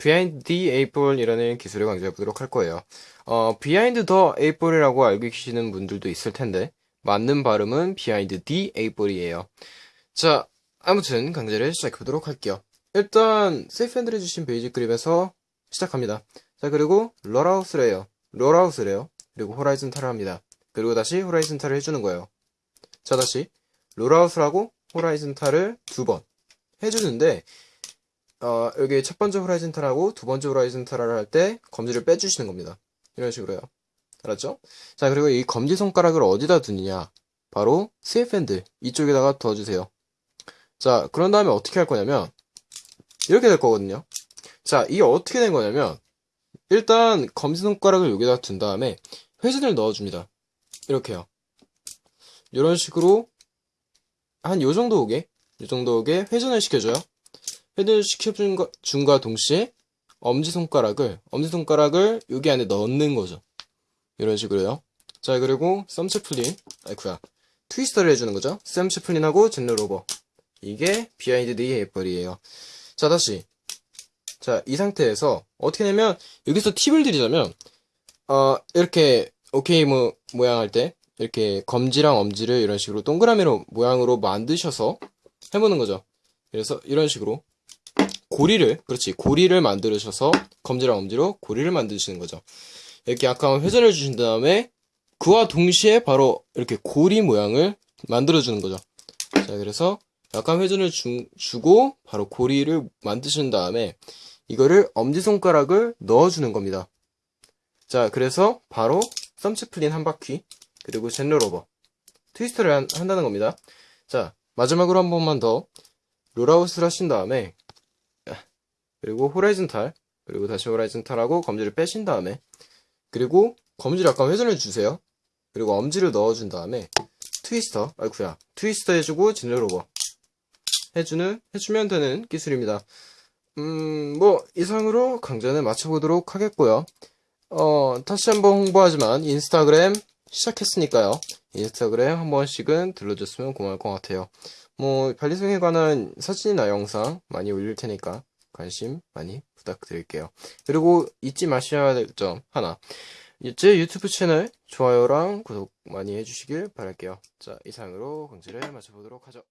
the eight ball이라는 기술을 강좌해 보도록 할 거예요. 어, behind the eight ball이라고 알고 계시는 분들도 있을 텐데 맞는 발음은 the eight ball이에요. 자, 아무튼 강좌를 시작해 보도록 할게요. 일단 safe handle을 쥐신 basic grip에서 시작합니다. 자, 그리고 rollout을 해요. rollout을 해요. 그리고 horizontal을 합니다. 그리고 다시 horizontal을 해주는 거예요. 자, 다시 rollout을 하고 horizontal을 두 번 해주는데 어, 여기 첫 번째 호라이즌탈하고 두 번째 호라이즌탈을 할 때 검지를 빼주시는 겁니다. 이런 식으로요. 알았죠? 자, 그리고 이 검지 손가락을 어디다 두느냐? 바로 세이프핸드 이쪽에다가 두어주세요. 자, 그런 다음에 어떻게 할 거냐면 이렇게 될 거거든요. 자, 이게 어떻게 된 거냐면 일단 검지 손가락을 여기다 둔 다음에 회전을 넣어줍니다. 이렇게요. 이런 식으로 한 요 정도 오게 요 정도 오게 회전을 시켜줘요. 회전을 시켜준 줌과 동시에 엄지손가락을 엄지손가락을 여기 안에 넣는 거죠. 이런 식으로요. 자 그리고 thumb chaplin 아이쿠야 twister를 해주는 거죠. thumb chaplin하고 zen rollover 이게 behind the eight ball이에요. 자 다시 자 이 상태에서 어떻게 되면 여기서 팁을 드리자면 어 이렇게 오케이 뭐 모양 할 때 이렇게 검지랑 엄지를 이런 식으로 동그라미로 모양으로 만드셔서 해보는 거죠. 그래서 이런 식으로 고리를 그렇지 고리를 만들으셔서 검지랑 엄지로 고리를 만드시는 거죠. 이렇게 약간 회전을 주신 다음에 그와 동시에 바로 이렇게 고리 모양을 만들어 주는 거죠. 자 그래서 약간 회전을 주, 주고 바로 고리를 만드신 다음에 이거를 엄지손가락을 넣어주는 겁니다. 자 그래서 바로 thumb chaplin 한 바퀴 그리고 zen rollover twist를 한, 한다는 겁니다. 자 마지막으로 한 번만 더 rollout을 하신 다음에 그리고 horizontal 그리고 다시 horizontal하고 검지를 빼신 다음에 그리고 검지를 약간 회전해 주세요. 그리고 엄지를 넣어준 다음에 twister 아이쿠야 twister 해주고 zen rollover 해주는 해주면 되는 기술입니다. 음 뭐 이상으로 강좌는 마쳐보도록 하겠고요. 어 다시 한번 홍보하지만 인스타그램 시작했으니까요. 인스타그램 한 번씩은 들러줬으면 고마울 것 같아요. 뭐 발리송에 관한 사진이나 영상 많이 올릴 테니까 관심 많이 부탁드릴게요. 그리고 잊지 마셔야 될 점 하나. 제 유튜브 채널 좋아요랑 구독 많이 해주시길 바랄게요. 자, 이상으로 강좌를 마쳐보도록 하죠.